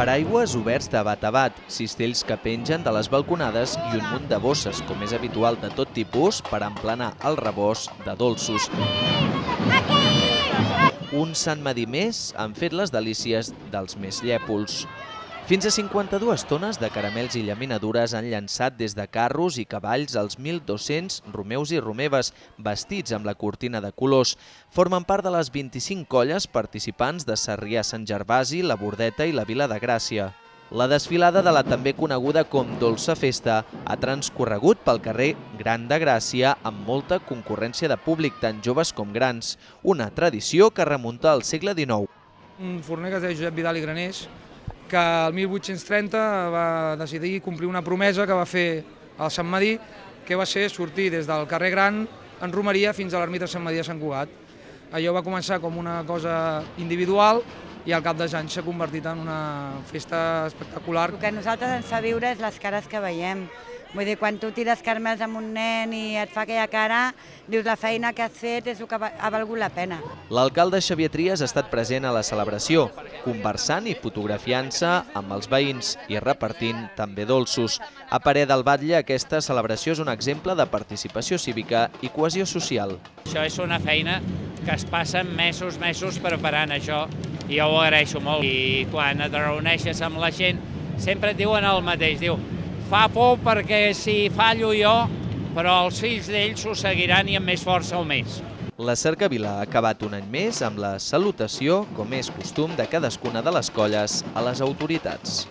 Paraigües oberts de bat a bat, cistells que pengen de les balconades i un munt de bosses, com és habitual de tot tipus, per emplenar el rebost de dolços. Un Sant Madí més han fet les delícies dels més llèpols. Fins a 52 tones de caramels i llaminadures han llançat des de carros i cavalls als 1.200 romeus i romeves vestits amb la cortina de colors. Formen part de les 25 colles participants de Sarrià Sant Gervasi, la Bordeta i la Vila de Gràcia. La desfilada de la també coneguda com Dolça Festa ha transcorregut pel carrer Gran de Gràcia amb molta concurrència de públic, tant joves com grans. Una tradició que remunta al segle XIX. Un forner que es deia Josep Vidal i Granés, que el 1830 va decidir complir una promesa que va fer al Sant Madí, que va ser sortir des del carrer Gran en Romeria fins a l'ermita Sant Madí de Sant Cugat. Allò va començar com una cosa individual i al cap dels anys s'ha convertit en una festa espectacular. El que a nosaltres ens fa viure és les cares que veiem. Vull dir, quan tu tires carmels amb un nen i et fa aquella cara, dius la feina que has fet és el que ha valgut la pena. L'alcalde Xavier Trias ha estat present a la celebració, conversant i fotografiant-se amb els veïns i repartint també dolços. A parer del Batlle, aquesta celebració és un exemple de participació cívica i cohesió social. Això és una feina que es passen mesos, mesos preparant això i jo ho agraeixo molt. I quan et reuneixes amb la gent sempre et diuen el mateix, diu, Fa por perquè si fallo jo, però els fills d'ells ho seguiran i amb més força o més. La cercavila ha acabat un any més amb la salutació, com és costum de cadascuna de les colles, a les autoritats.